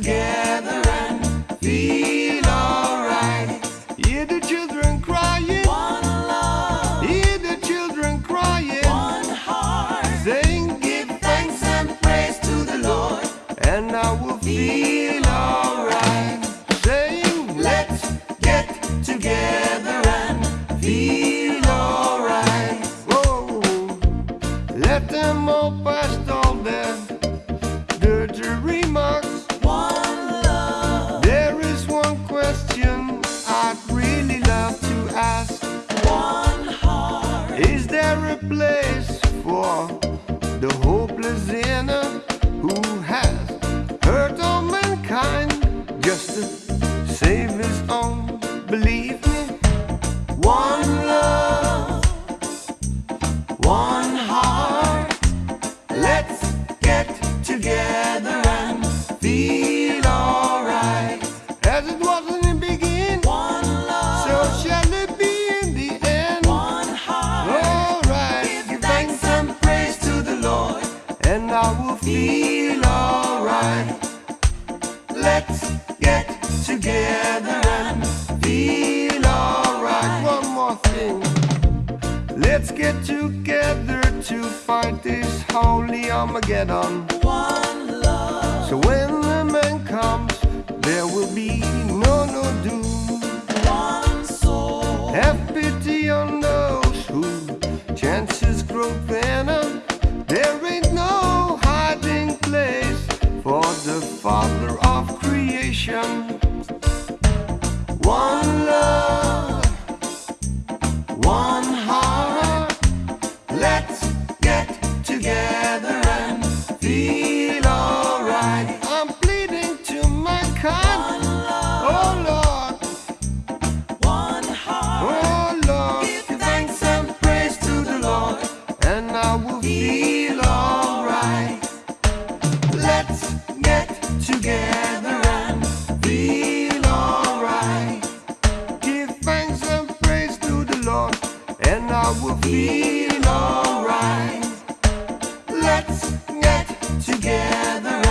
again. Let's get together and feel alright. As it was in the beginning, One love, so shall it be in the end. one heart. Alright, Give thanks and praise to the Lord, and I will feel alright. Let's get together and feel alright. One more thing. Let's get together to fight this holy Armageddon. One love, So but we're feeling alright. Let's get together.